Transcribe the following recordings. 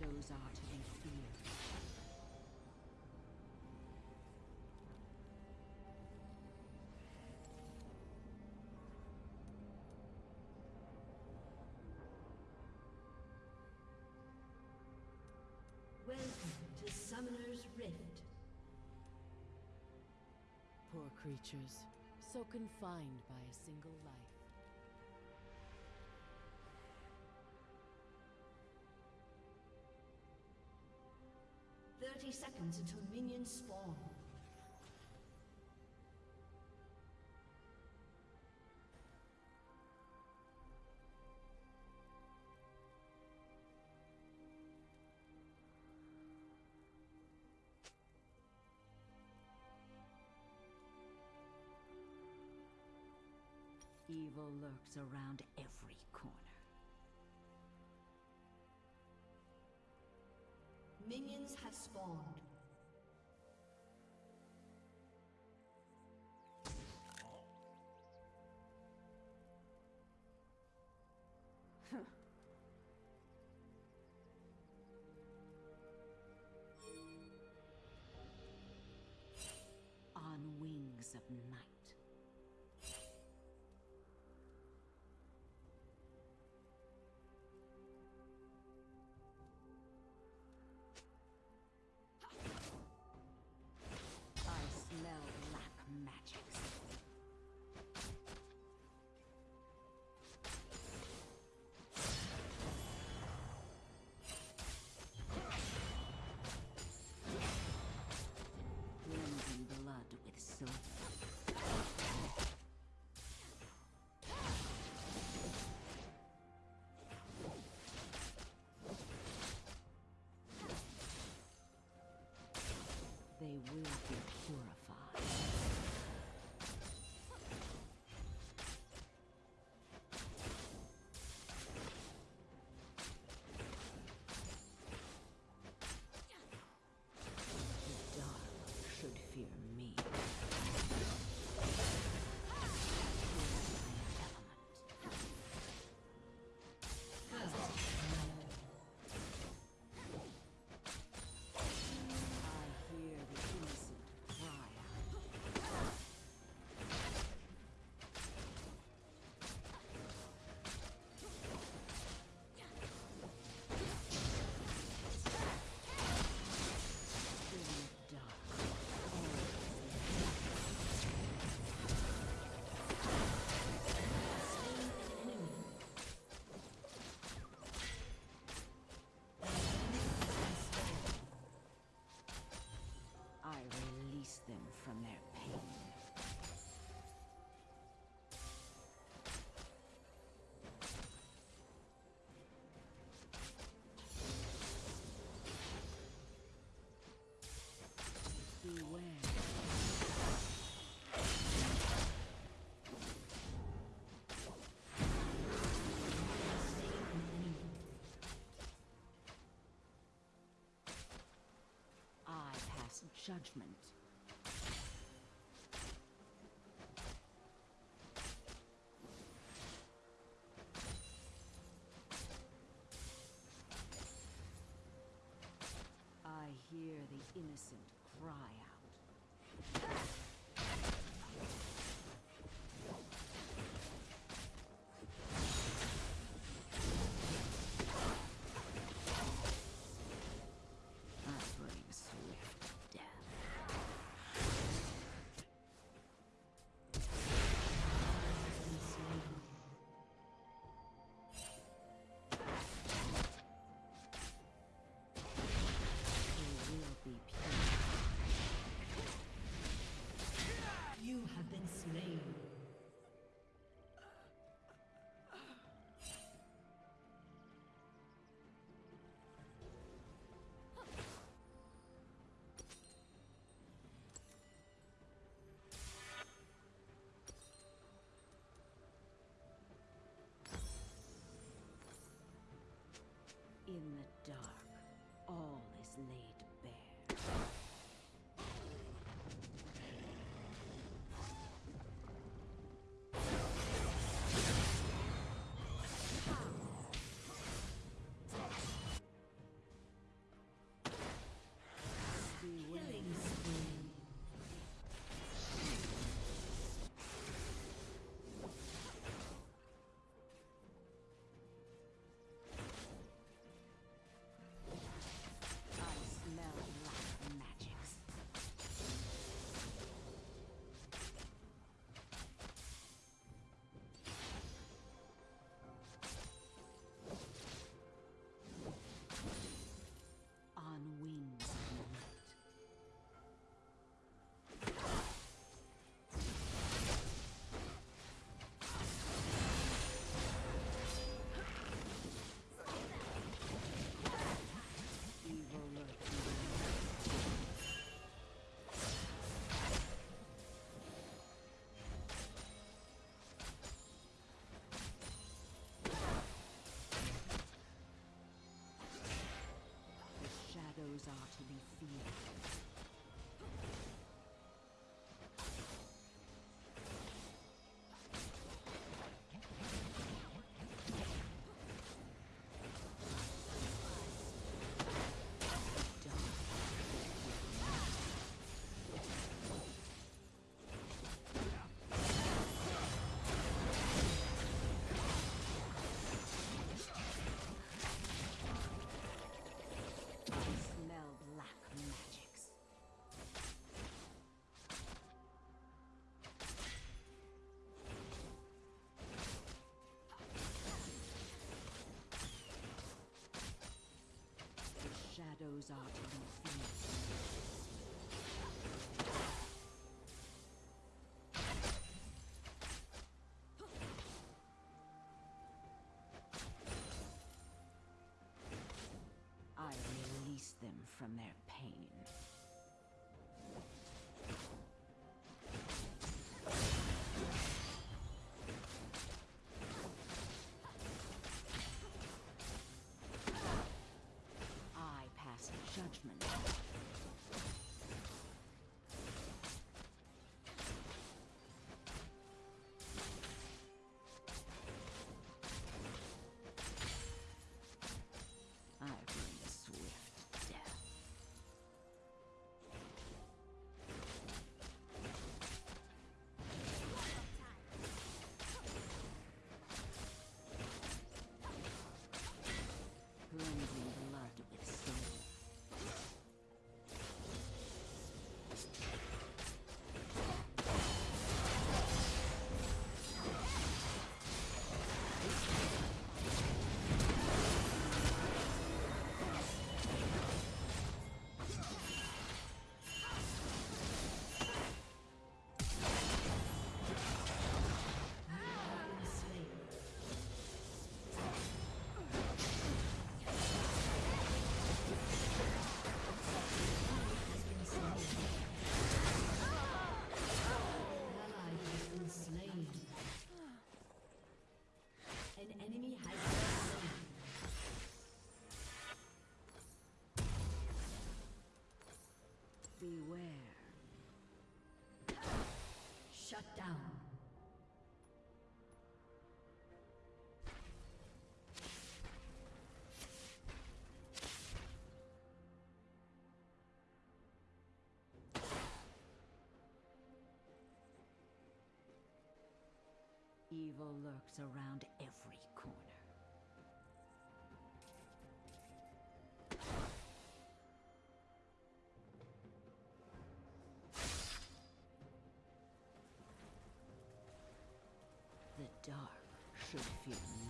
foes are to be feared. Welcome to Summoner's Rift. Poor creatures, so confined by a single life. Seconds until minions spawn. Evil lurks around every corner. Minions have spawned. From their pain. I pass judgment. Hear the innocent cry Those are to be feared. Those are to be. I release them from their judgment. Shut down. Evil lurks around every corner. Dark should fear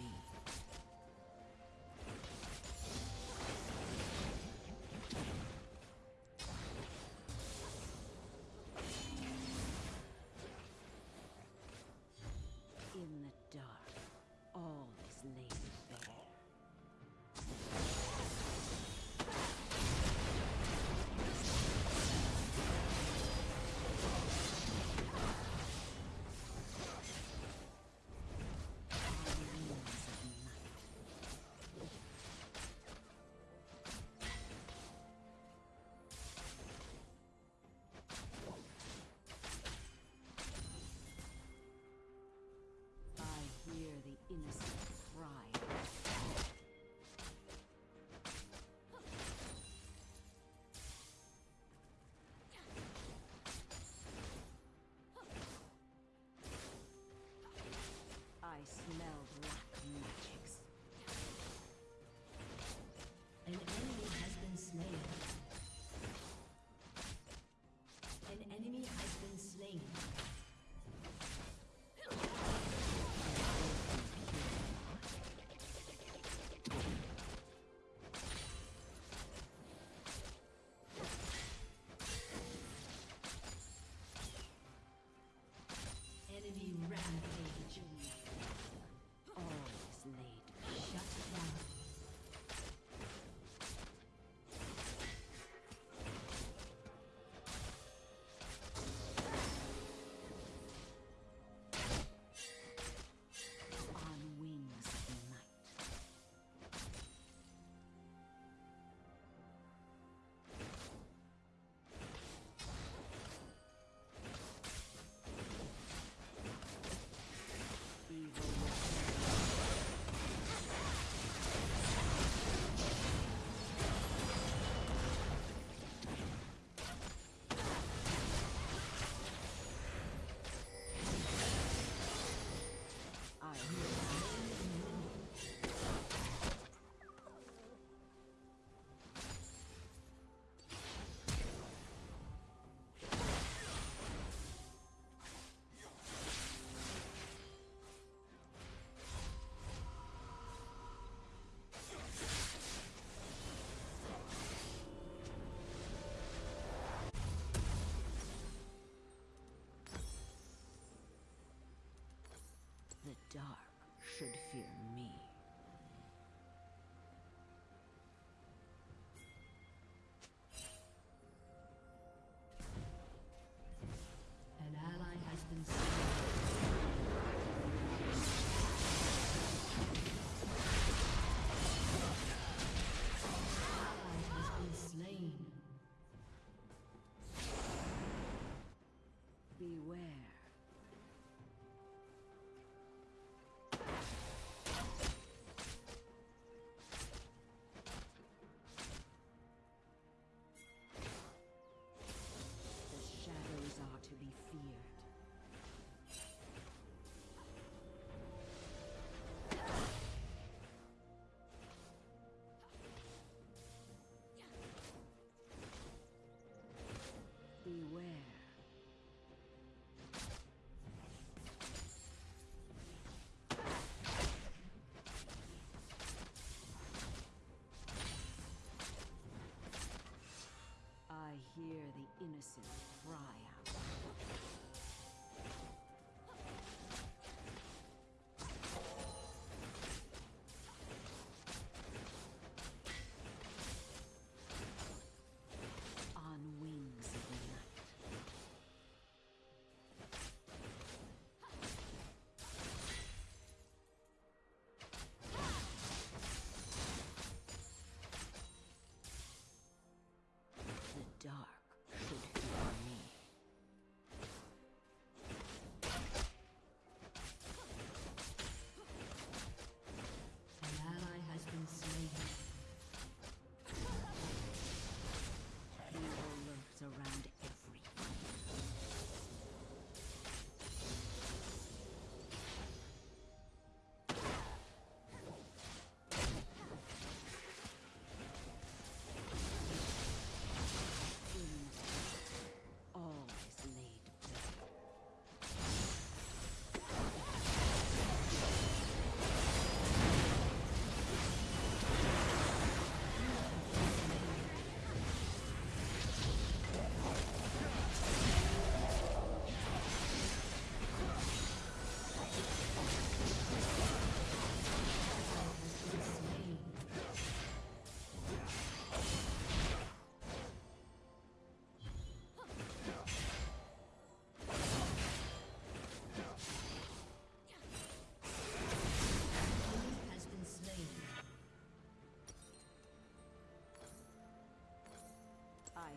dark should fear innocent pride.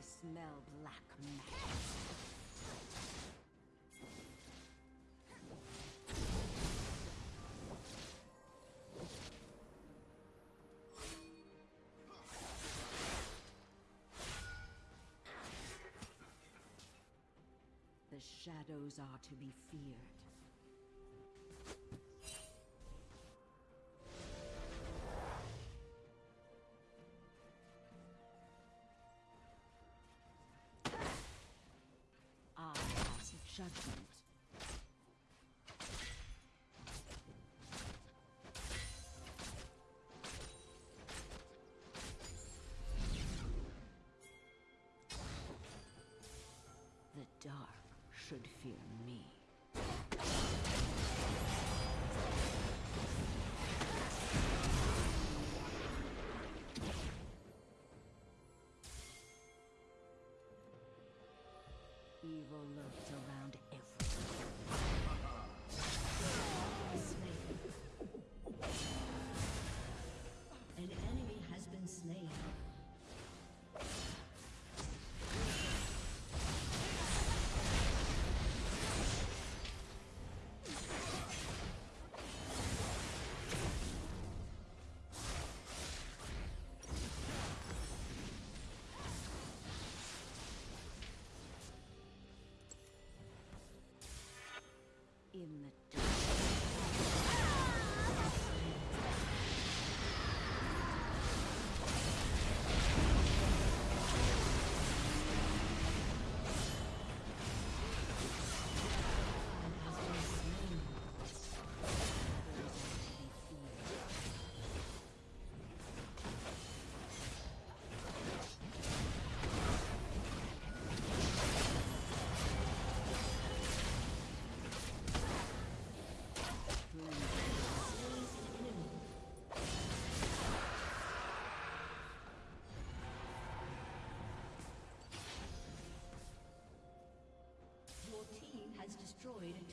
smell black magic. The shadows are to be feared. judgment. The dark should fear me. Evil lurked in the destroyed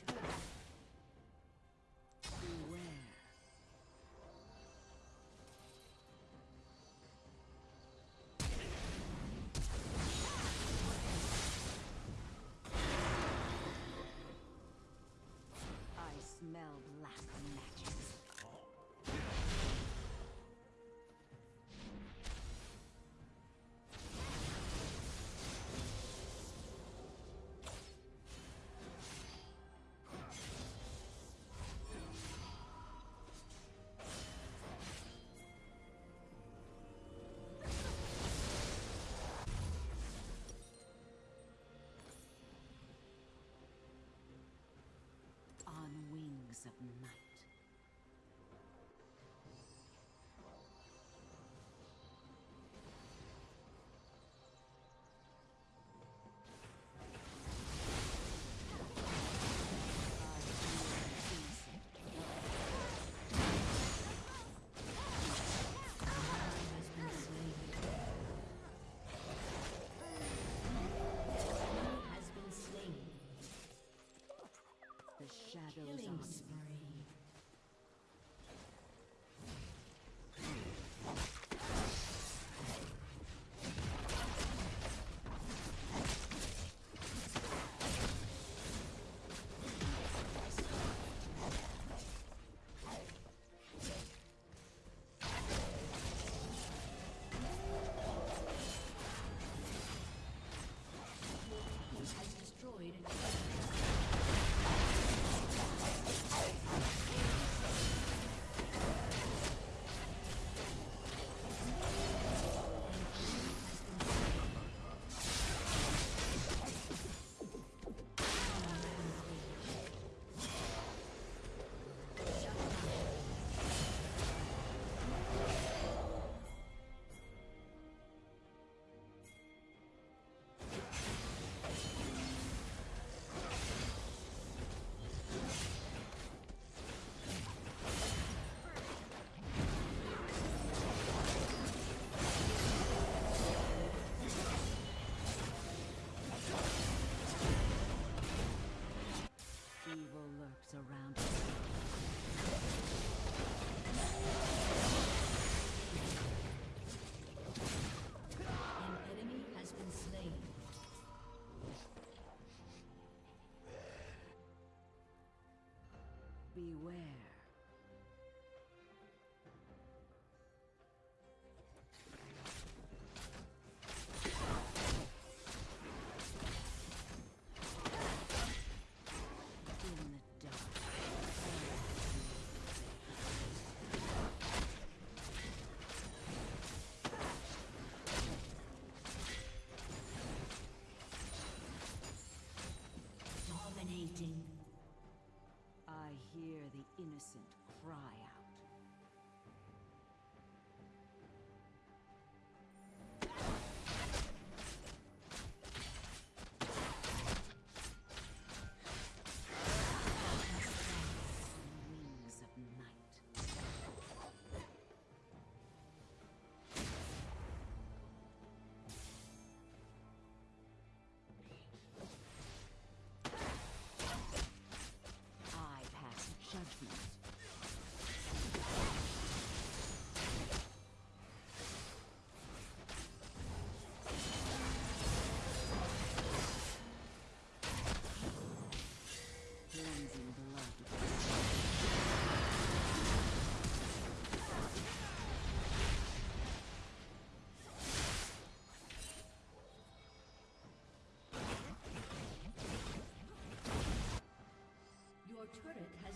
I hear the innocent cry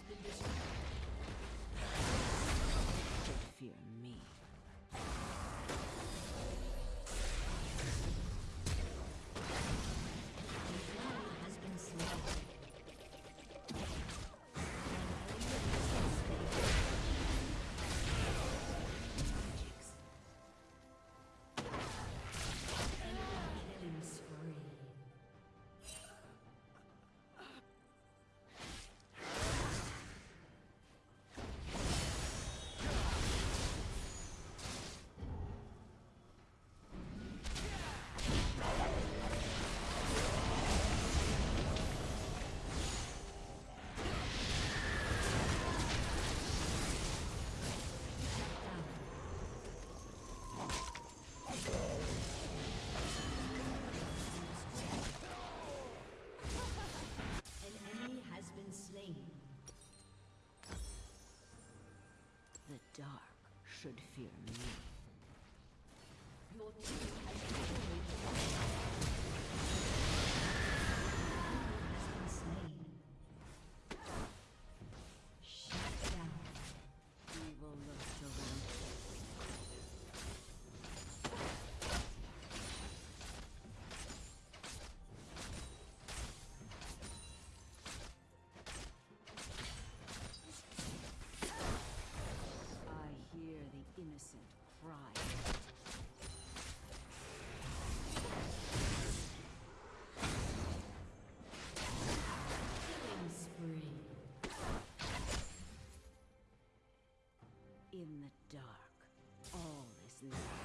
been destroyed. should fear me. This is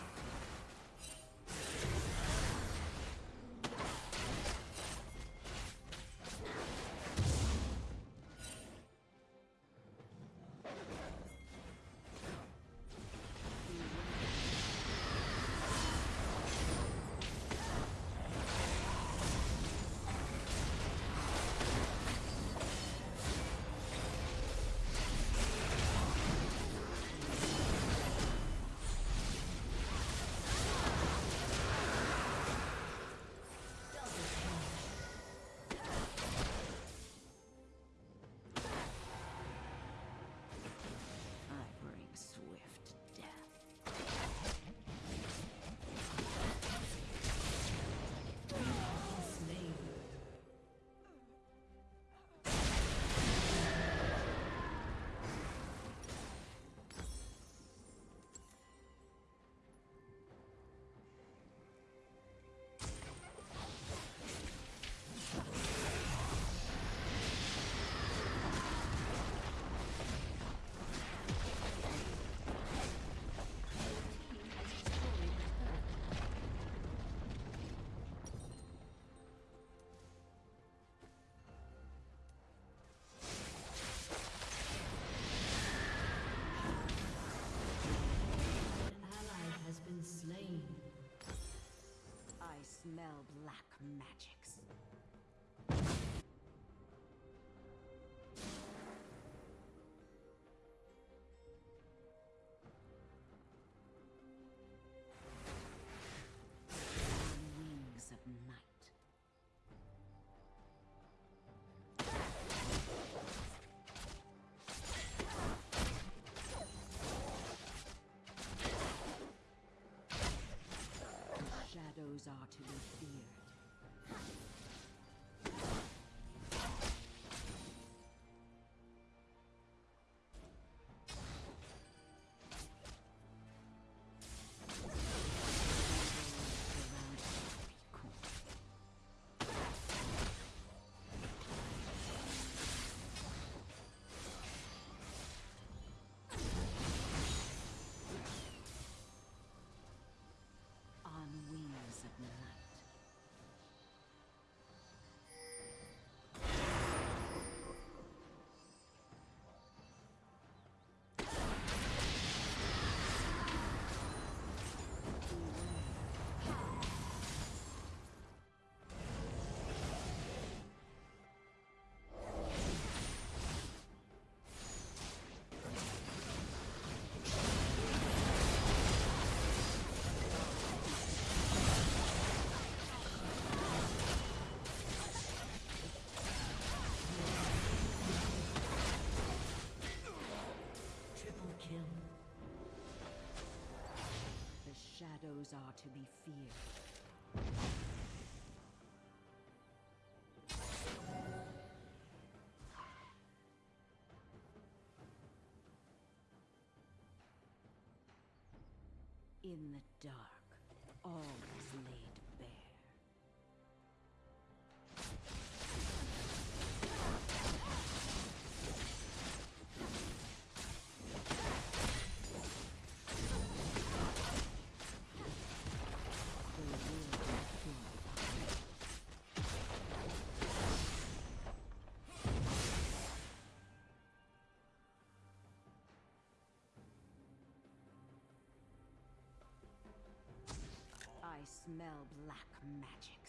are to you. creatures are to be feared. In the dark, all is laid smell black magic.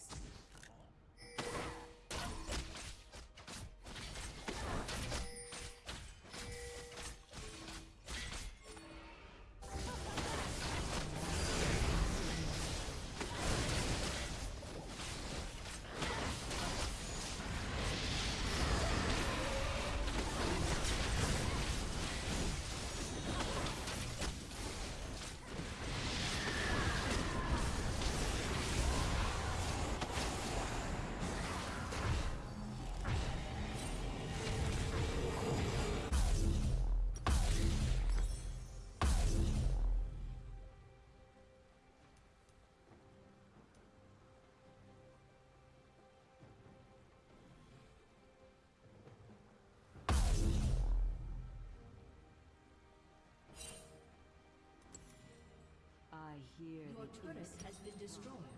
Your turret has been destroyed.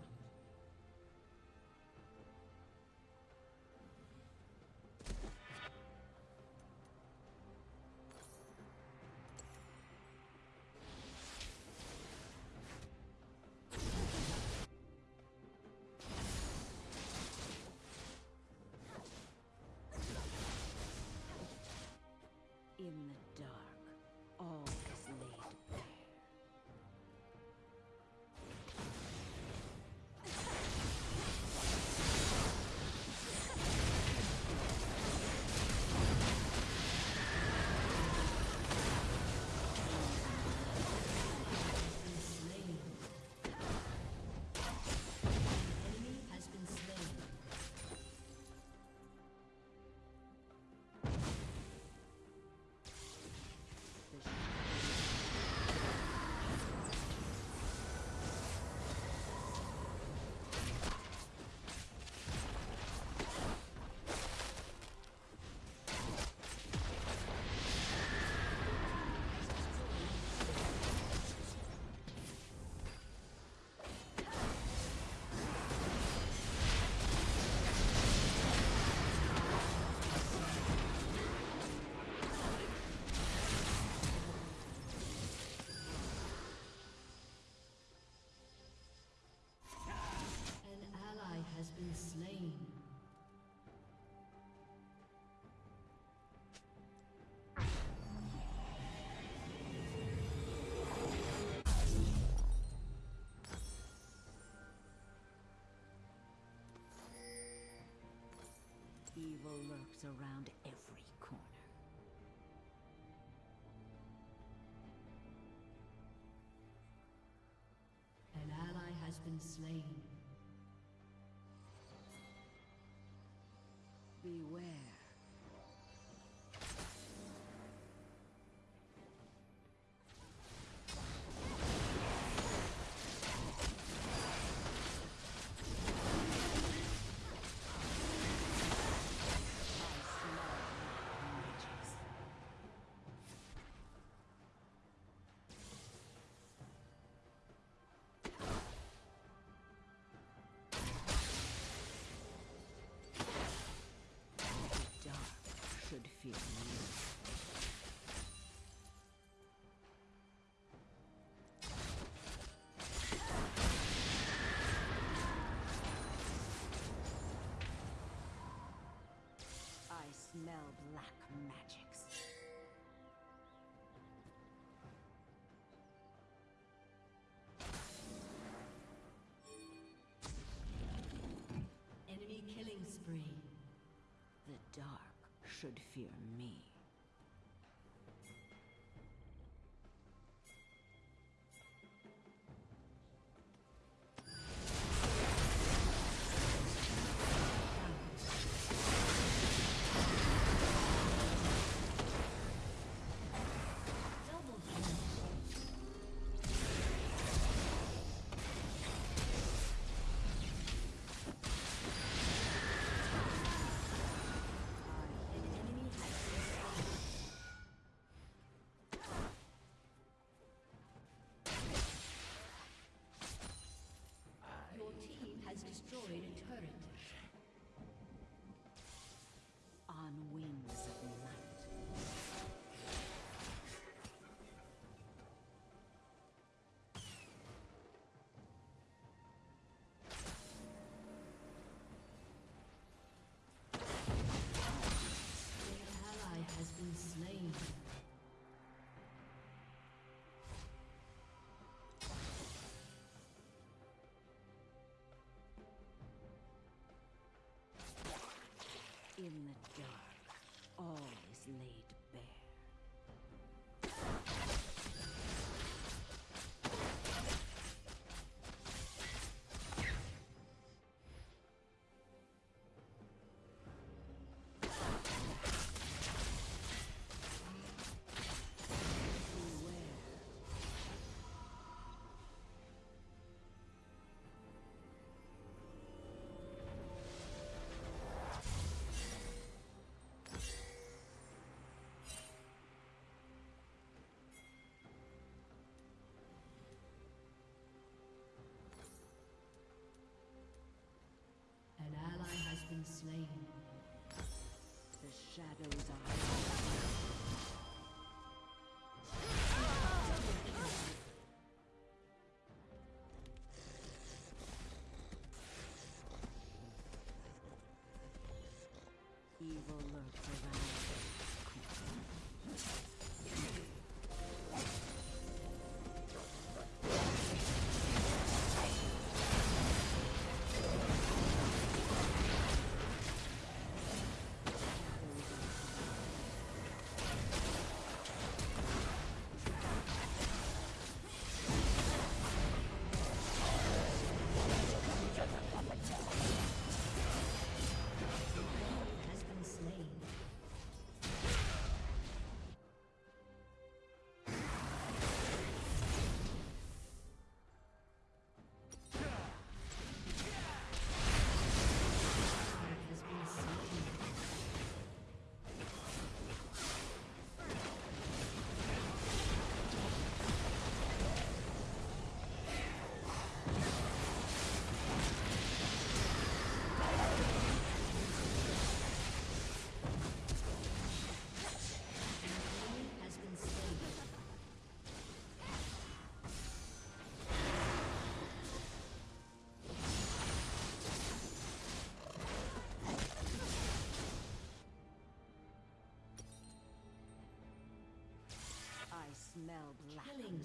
evil lurks around. should fear me. in the dark. Evil Killing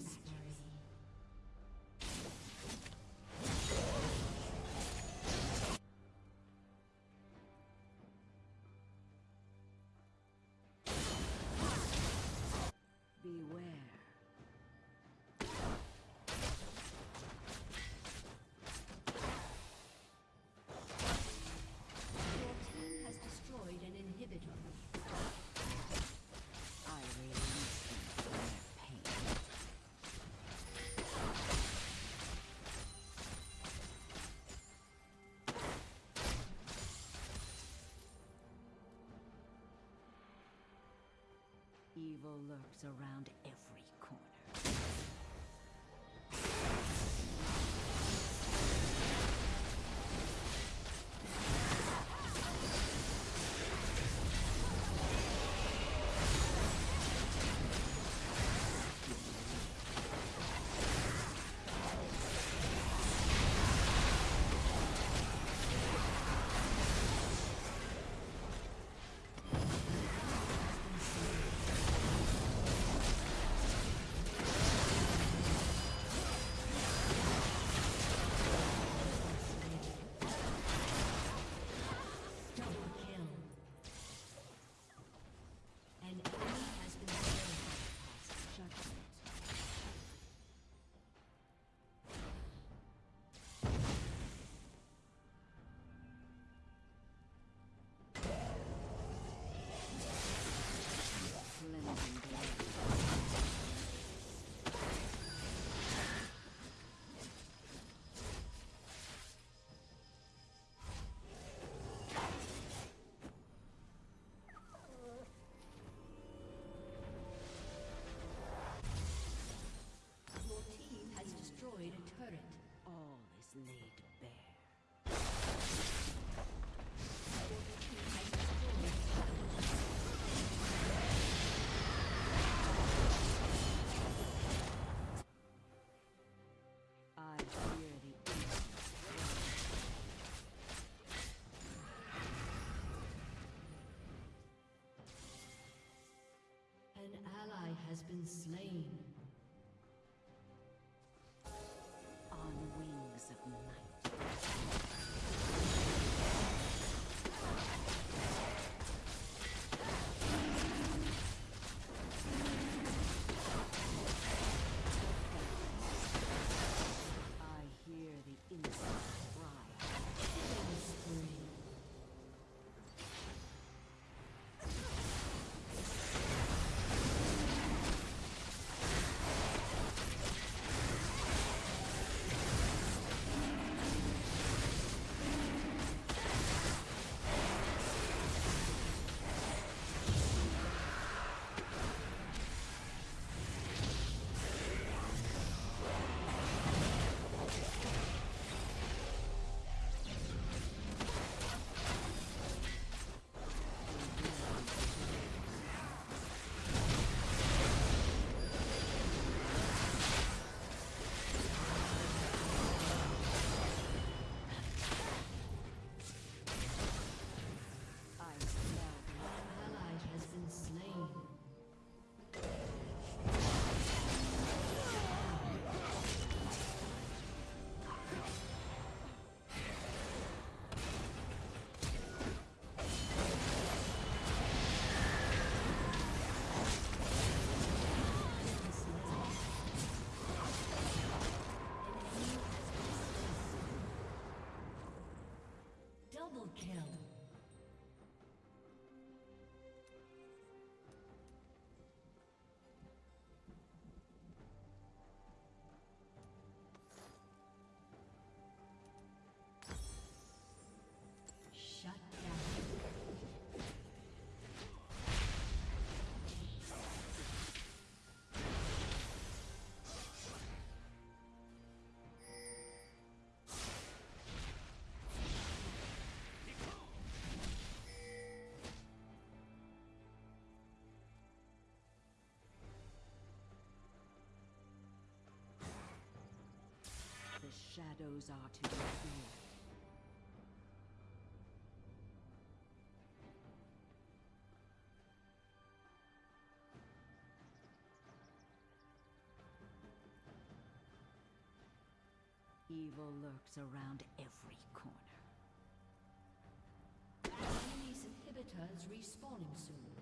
Evil lurks around has been slain. Kill. Shadows are to be feared. Evil lurks around every corner. Enemy's inhibitor is respawning soon.